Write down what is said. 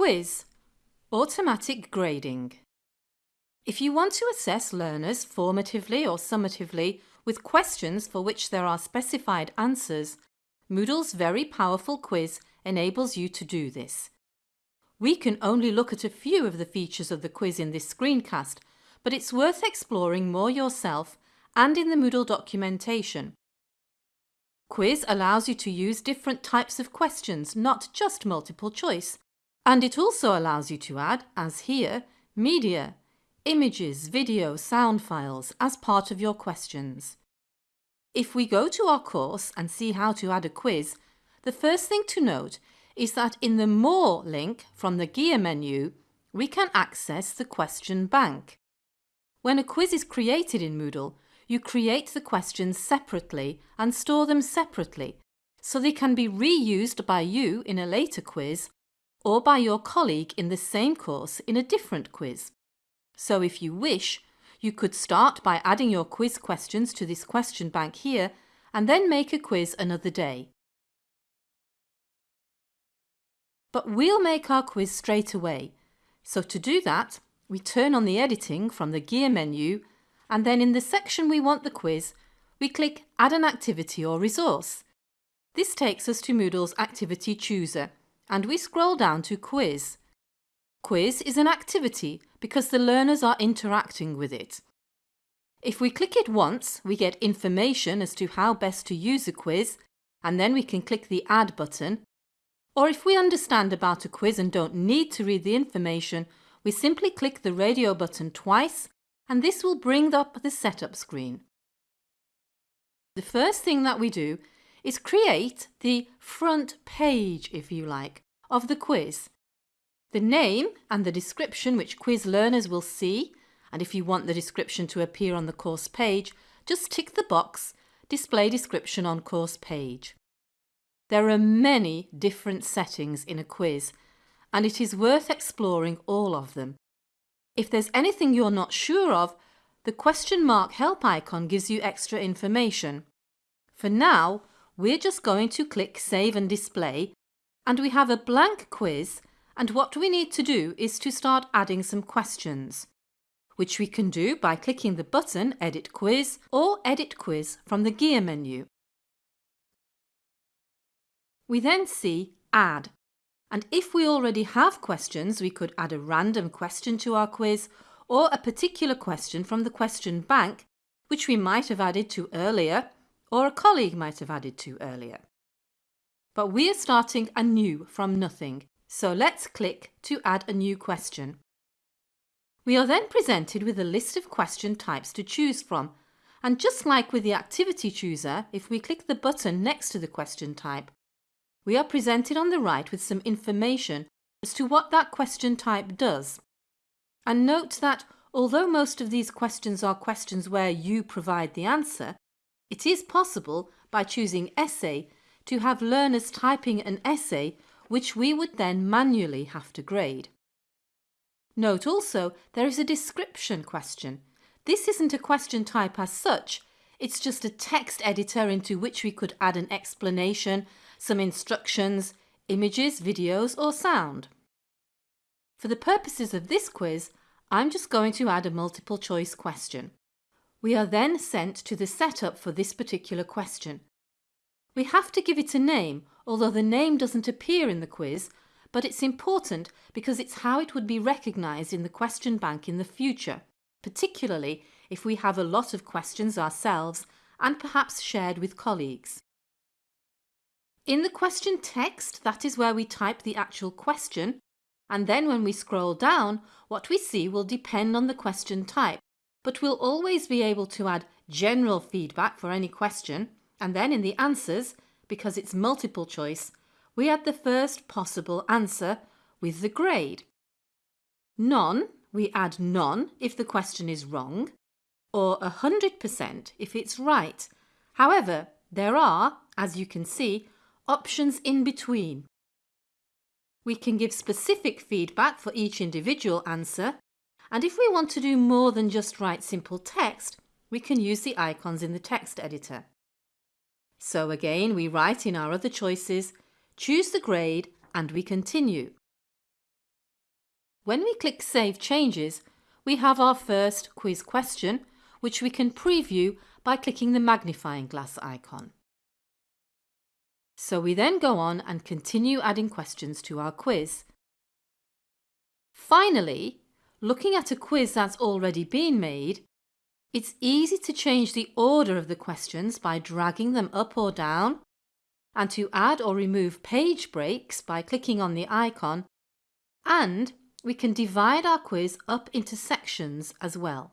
Quiz Automatic Grading If you want to assess learners formatively or summatively with questions for which there are specified answers, Moodle's very powerful quiz enables you to do this. We can only look at a few of the features of the quiz in this screencast, but it's worth exploring more yourself and in the Moodle documentation. Quiz allows you to use different types of questions, not just multiple choice. And it also allows you to add, as here, media, images, video, sound files as part of your questions. If we go to our course and see how to add a quiz, the first thing to note is that in the More link from the gear menu, we can access the question bank. When a quiz is created in Moodle, you create the questions separately and store them separately, so they can be reused by you in a later quiz or by your colleague in the same course in a different quiz. So if you wish, you could start by adding your quiz questions to this question bank here and then make a quiz another day. But we'll make our quiz straight away. So to do that, we turn on the editing from the gear menu and then in the section we want the quiz, we click Add an activity or resource. This takes us to Moodle's Activity Chooser and we scroll down to Quiz. Quiz is an activity because the learners are interacting with it. If we click it once, we get information as to how best to use a quiz and then we can click the Add button or if we understand about a quiz and don't need to read the information, we simply click the radio button twice and this will bring up the setup screen. The first thing that we do is create the front page, if you like, of the quiz. The name and the description which quiz learners will see, and if you want the description to appear on the course page, just tick the box Display description on course page. There are many different settings in a quiz and it is worth exploring all of them. If there's anything you're not sure of, the question mark help icon gives you extra information. For now, we're just going to click Save and Display and we have a blank quiz and what we need to do is to start adding some questions, which we can do by clicking the button Edit Quiz or Edit Quiz from the gear menu. We then see Add. And if we already have questions, we could add a random question to our quiz or a particular question from the question bank, which we might have added to earlier or a colleague might have added to earlier. But we are starting anew from nothing, so let's click to add a new question. We are then presented with a list of question types to choose from, and just like with the activity chooser, if we click the button next to the question type, we are presented on the right with some information as to what that question type does. And note that although most of these questions are questions where you provide the answer, it is possible by choosing essay to have learners typing an essay which we would then manually have to grade. Note also there is a description question. This isn't a question type as such, it's just a text editor into which we could add an explanation some instructions, images, videos or sound. For the purposes of this quiz, I'm just going to add a multiple choice question. We are then sent to the setup for this particular question. We have to give it a name, although the name doesn't appear in the quiz, but it's important because it's how it would be recognised in the question bank in the future, particularly if we have a lot of questions ourselves and perhaps shared with colleagues. In the question text, that is where we type the actual question, and then when we scroll down, what we see will depend on the question type, but we'll always be able to add general feedback for any question, and then in the answers, because it's multiple choice, we add the first possible answer with the grade. None, we add none if the question is wrong, or 100% if it's right. However, there are, as you can see, options in between. We can give specific feedback for each individual answer, and if we want to do more than just write simple text, we can use the icons in the text editor. So again, we write in our other choices, choose the grade and we continue. When we click Save Changes, we have our first quiz question, which we can preview by clicking the magnifying glass icon. So we then go on and continue adding questions to our quiz. Finally, looking at a quiz that's already been made, it's easy to change the order of the questions by dragging them up or down and to add or remove page breaks by clicking on the icon and we can divide our quiz up into sections as well.